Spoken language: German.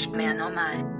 nicht mehr normal.